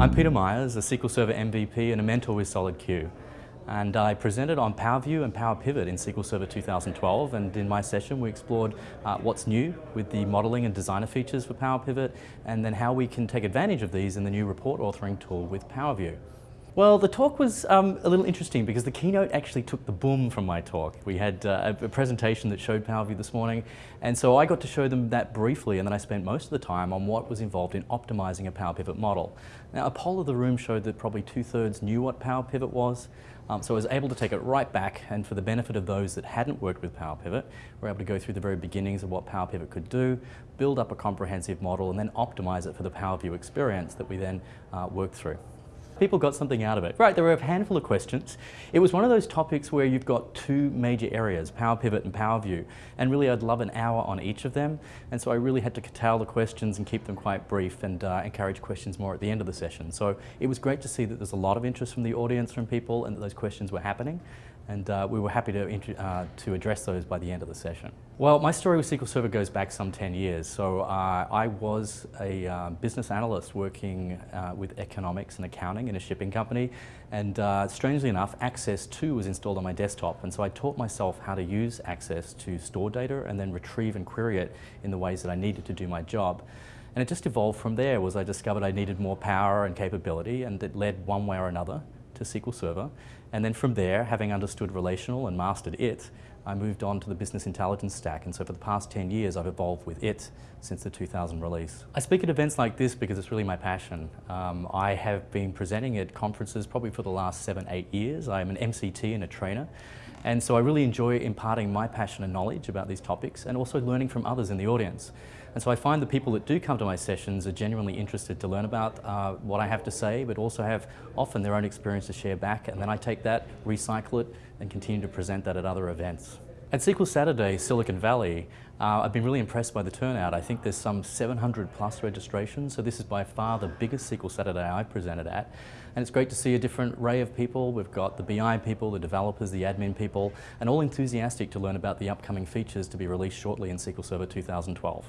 I'm Peter Myers, a SQL Server MVP and a mentor with SolidQ. And I presented on PowerView and PowerPivot in SQL Server 2012 and in my session we explored uh, what's new with the modeling and designer features for PowerPivot and then how we can take advantage of these in the new report authoring tool with PowerView. Well, the talk was um, a little interesting because the keynote actually took the boom from my talk. We had uh, a presentation that showed PowerView this morning, and so I got to show them that briefly, and then I spent most of the time on what was involved in optimizing a Power Pivot model. Now, a poll of the room showed that probably two-thirds knew what Power Pivot was, um, so I was able to take it right back, and for the benefit of those that hadn't worked with Power Pivot, we're able to go through the very beginnings of what Power Pivot could do, build up a comprehensive model, and then optimize it for the Power PowerView experience that we then uh, work through. People got something out of it. Right, there were a handful of questions. It was one of those topics where you've got two major areas, Power Pivot and Power View, and really I'd love an hour on each of them, and so I really had to curtail the questions and keep them quite brief and uh, encourage questions more at the end of the session. So it was great to see that there's a lot of interest from the audience, from people, and that those questions were happening and uh, we were happy to, uh, to address those by the end of the session. Well, my story with SQL Server goes back some 10 years. So uh, I was a uh, business analyst working uh, with economics and accounting in a shipping company, and uh, strangely enough, Access 2 was installed on my desktop, and so I taught myself how to use Access to store data and then retrieve and query it in the ways that I needed to do my job. And it just evolved from there, was I discovered I needed more power and capability, and it led one way or another to SQL Server. And then from there, having understood relational and mastered it, I moved on to the business intelligence stack. And so for the past 10 years, I've evolved with it since the 2000 release. I speak at events like this because it's really my passion. Um, I have been presenting at conferences probably for the last seven, eight years. I'm an MCT and a trainer. And so I really enjoy imparting my passion and knowledge about these topics and also learning from others in the audience. And so I find the people that do come to my sessions are genuinely interested to learn about uh, what I have to say, but also have often their own experience to share back. And then I take that, recycle it, and continue to present that at other events. At SQL Saturday, Silicon Valley, uh, I've been really impressed by the turnout. I think there's some 700 plus registrations, so this is by far the biggest SQL Saturday I've presented at. And it's great to see a different array of people. We've got the BI people, the developers, the admin people, and all enthusiastic to learn about the upcoming features to be released shortly in SQL Server 2012.